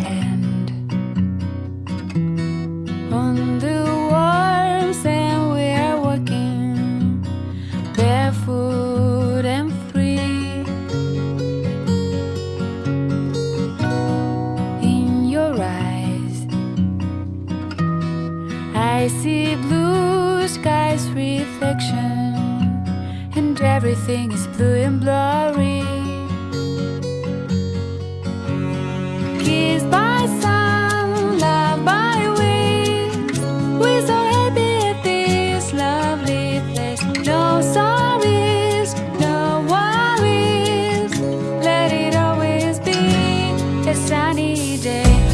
hand. On the warm sand we are walking barefoot and free. In your eyes I see blue skies reflection and everything is blue and blurry day.